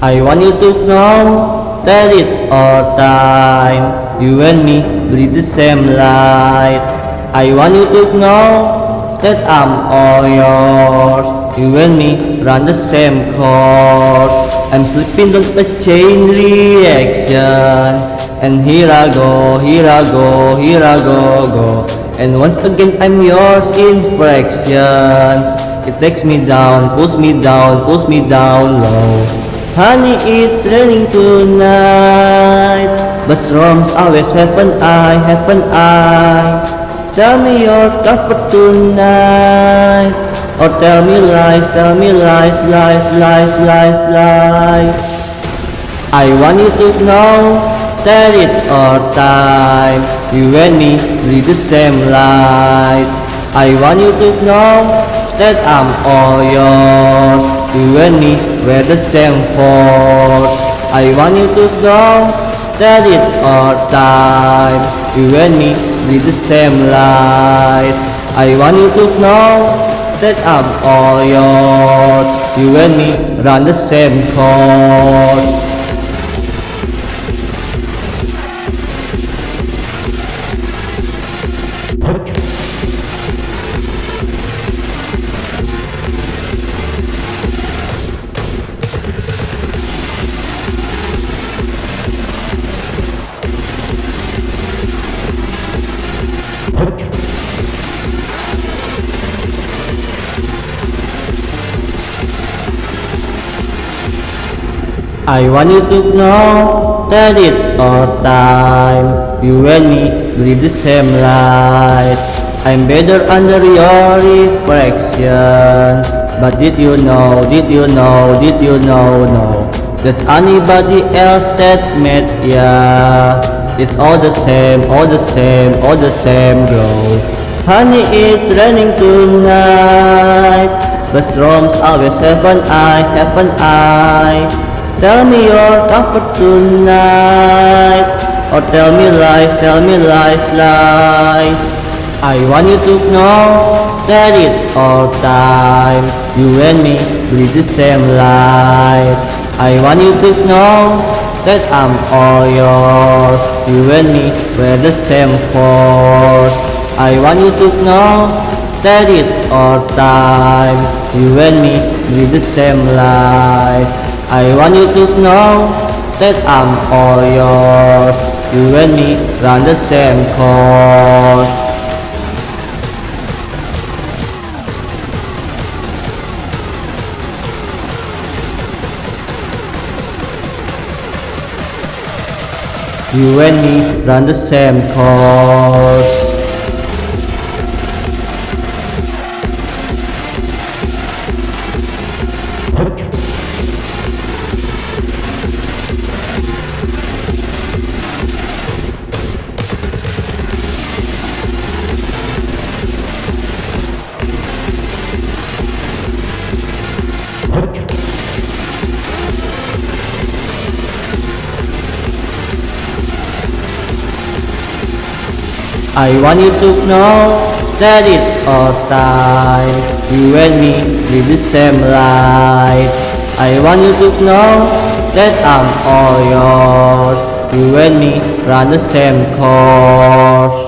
I want you to know that it's our time. You and me bleed the same light. I want you to know that I'm all yours. You and me run the same course. I'm slipping on a chain reaction. And here I go, here I go, here I go, go. And once again I'm yours in fractions. It takes me down, pulls me down, pulls me down low. Honey, it's raining tonight. But storms always have an eye, have an eye. Tell me your comfort tonight. Or tell me lies, tell me lies, lies, lies, lies, lies. I want you to know that it's our time. You and me breathe the same light I want you to know that I'm all yours me wear the same force I want you to know that it's our time. You and me breathe the same light I want you to know that I'm all yours. You and me run the same course I want you to know that it's our time. You and me breathe the same life. I'm better under your reflection. But did you know, did you know, did you know, no? That's anybody else that's met ya It's all the same, all the same, all the same bro. Honey, it's raining tonight. But storms always have an eye, have an eye Tell me your comfort tonight Or tell me lies, tell me lies, lies. I want you to know that it's our time. You and me breathe the same light I want you to know that I'm all yours. You and me wear the same force. I want you to know that it's our time. You and me breathe the same light I want you to know that I'm all yours. You and me run the same course. You and me run the same course I want you to know that it's time. You and me live the same life. I want you to know that I'm all yours. You and me run the same course